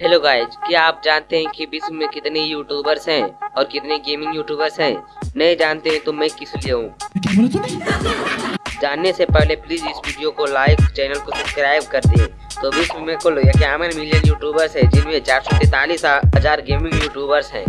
Hello guys क्या आप जानते हैं कि विश्व में कितने यूट्यूबर्स हैं और कितने गेमिंग यूट्यूबर्स हैं? नहीं जानते हैं तो मैं किस लिए हूँ? जानने से पहले प्लीज़ इस वीडियो को लाइक चैनल को सब्सक्राइब कर दें। तो विश्व में कुल इक्यावन मिलियन यूट्यूबर्स हैं, जिनमें चार सौ तैतालीस हज़ार गेमिंग यूट्यूबर्स हैं।